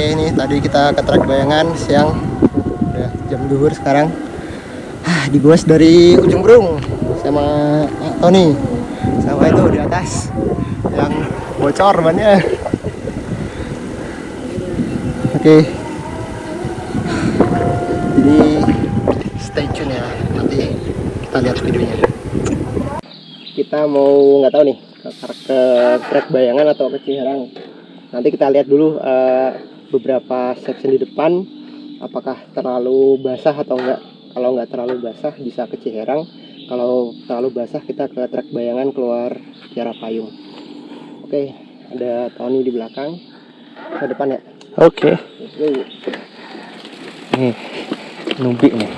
Ini tadi kita ke trek bayangan siang. Udah jam duhur sekarang. Ah, Digoes dari ujung burung Sama Tony. Sama itu di atas Yang bocor bannya. Oke. Jadi stay tune ya Nanti kita lihat videonya. Kita mau nggak tahu nih ke, ke trek bayangan atau ke Ciherang nanti kita lihat dulu uh, beberapa section di depan apakah terlalu basah atau enggak? Kalau enggak terlalu basah bisa ke Ciherang. Kalau terlalu basah kita ke trek bayangan keluar Kiara Payung. Oke ada Tony di belakang. Ke depan ya? Oke. Okay. nih nubi nih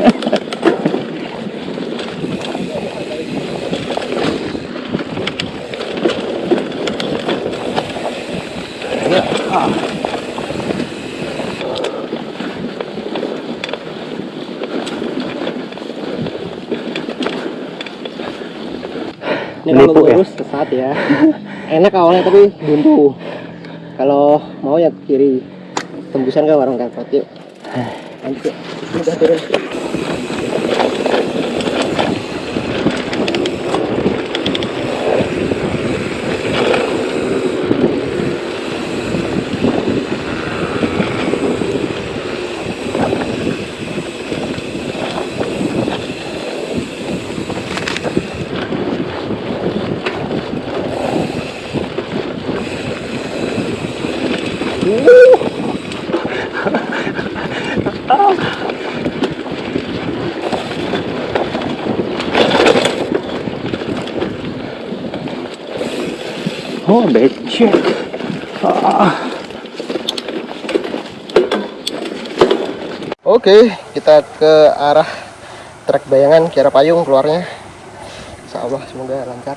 Kalau lurus ya? sesat ya. Enak awalnya tapi buntu. Kalau mau ya kiri. Tembusan ke warung kempot yuk. Lanjut yuk. Udah turun. Becek. Ah. Oke, kita ke arah trek bayangan Kiara Payung keluarnya. Insya Allah semoga lancar.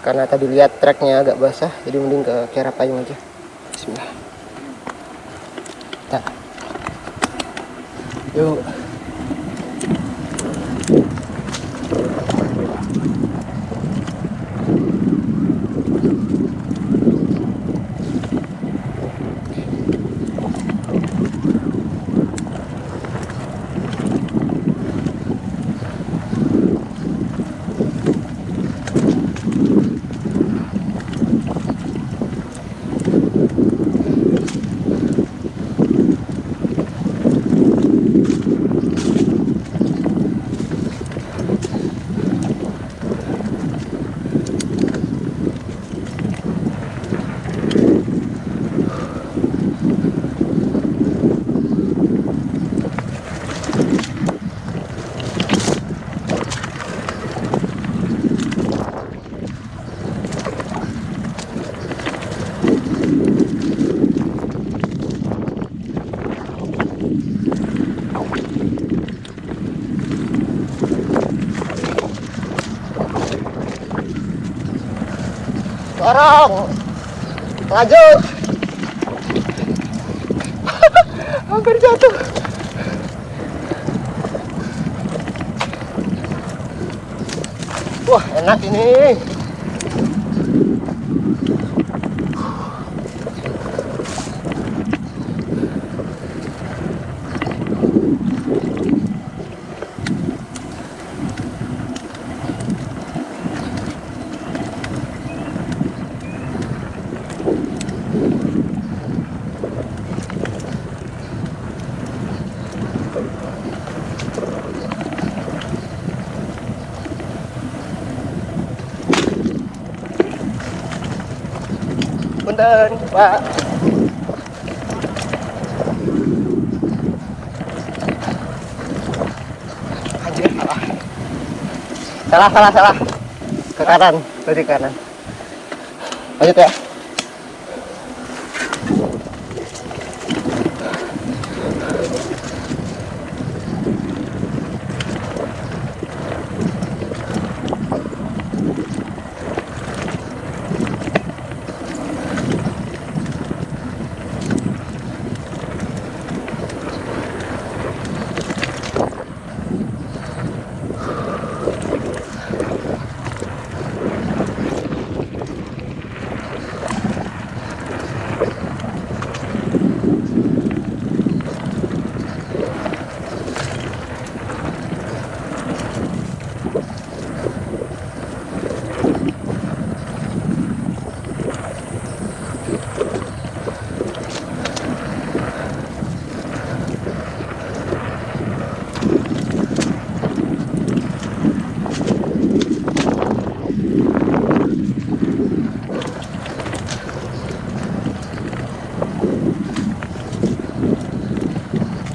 Karena tadi lihat treknya agak basah, jadi mending ke Kiara Payung aja. Bismillah. Nah. Yuk. Dorong. Lanjut. Hampir jatuh. Wah, enak ini. Punten pak. Anjir salah. Salah salah salah. Ke kanan dari kanan. Lanjut ya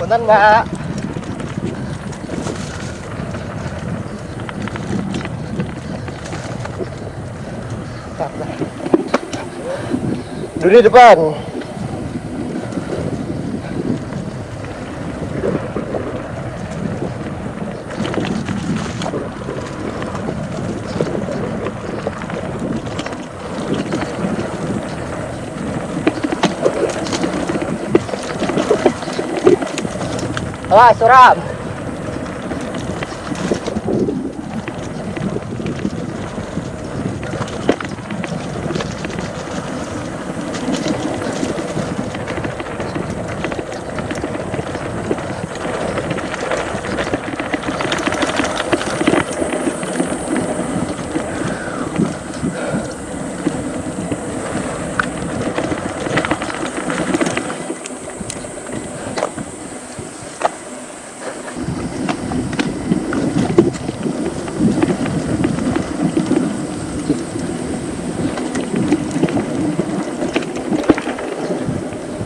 Punten mbak. Dulu di depan. Wah, suram.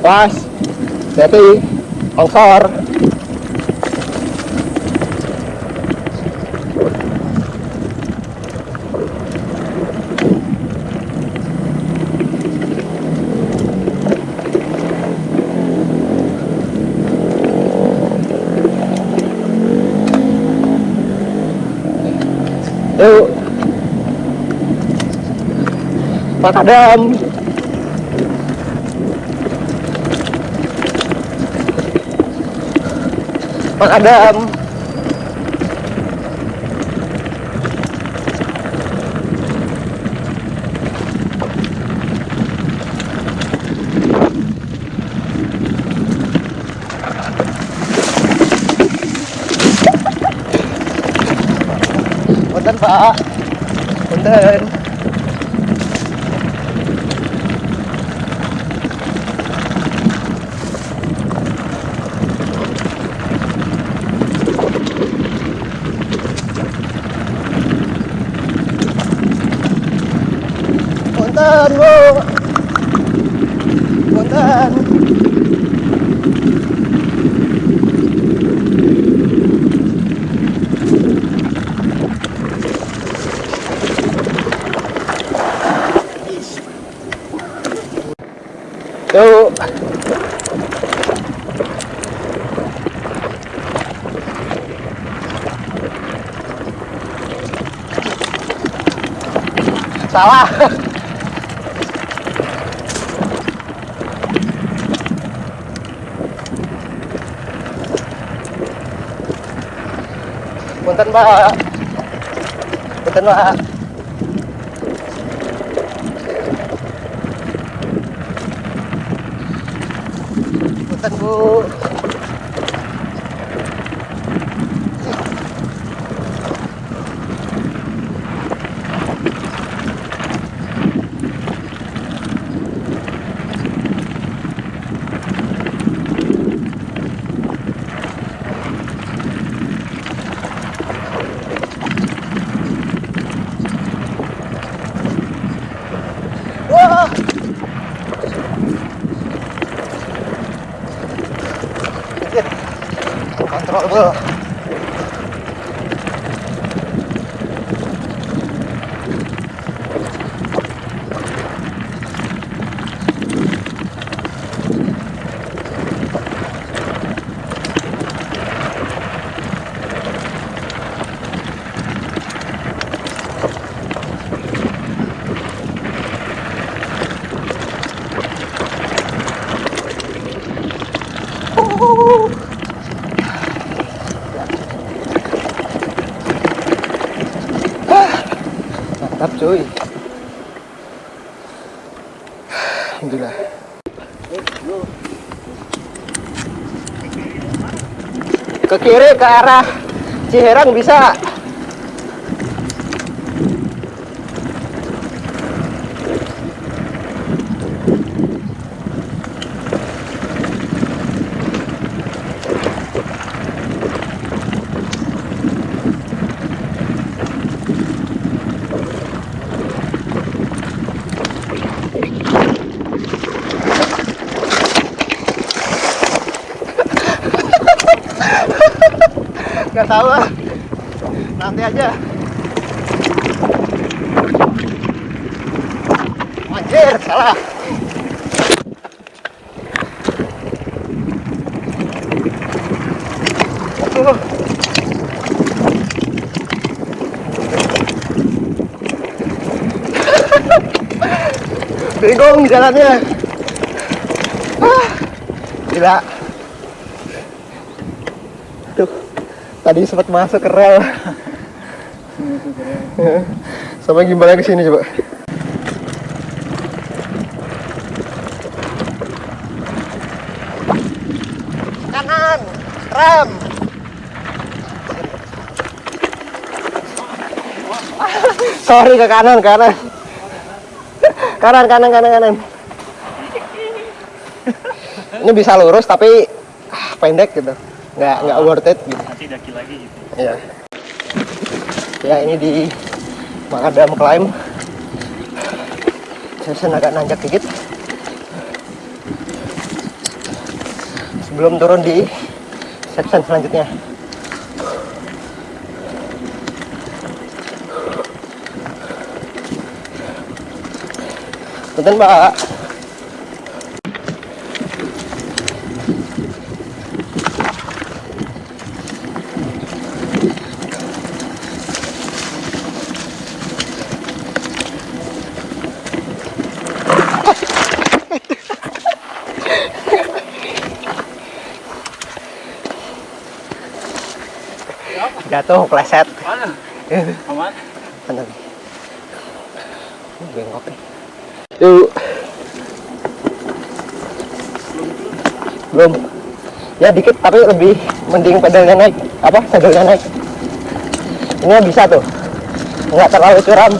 Pas. Hati. Longsor. Yuk. Pak Adam. Pak Adam. Punten Pak. Punten, Bu. Punten. Yuk. Salah. Punten, Pak. Punten, Pak. Punten, Bu. 뭐야. Cuy. Alhamdulillah. Ke kiri ke arah Ciherang bisa. Gak tahu ah. Nanti aja. Anjir, salah. Bingung jalannya. Ah, gila. Tadi sempat masuk ke rel. Sama gimbalnya ke sini coba. Kanan, rem. Sorry ke kanan, kanan. Kanan, kanan, kanan, kanan. Ini bisa lurus tapi ah, pendek gitu. Nggak, nggak worth it gitu. Nanti daki lagi gitu. Iya. Ya ini di Makadam Climb. Season agak nanjak dikit. Sebelum turun di section selanjutnya. Punten Mbak. Jatuh, pleset. Mana? Aman? Mana. Yuk. Belum. Ya dikit tapi lebih mending pedalnya naik. Apa? Pedalnya naik. Ini bisa tuh. Nggak terlalu curam.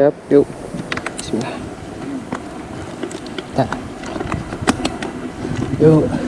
Siap, yuk. Bismillah. Yuk.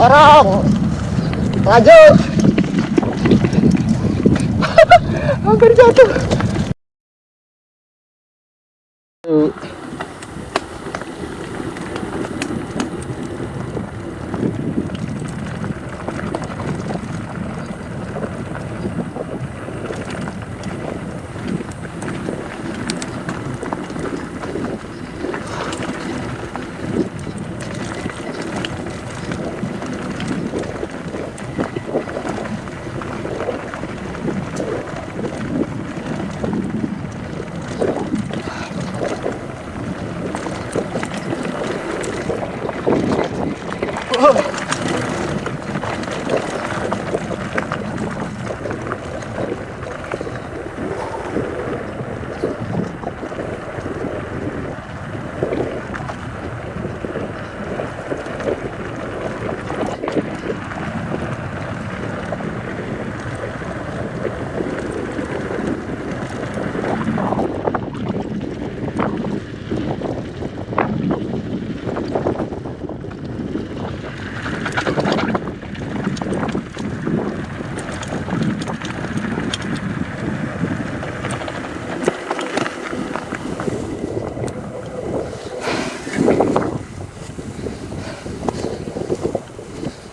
Dorong. Maju. Hampir jatuh.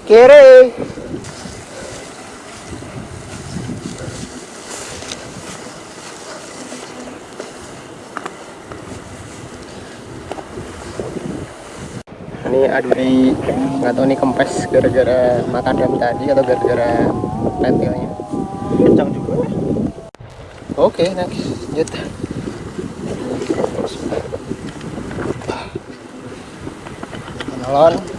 Kiri. Ini aduri nggak tahu nih kempes gara-gara makan dam tadi atau gara-gara pentilnya. Kencang juga. Oke, next. Lanjut. Penolong.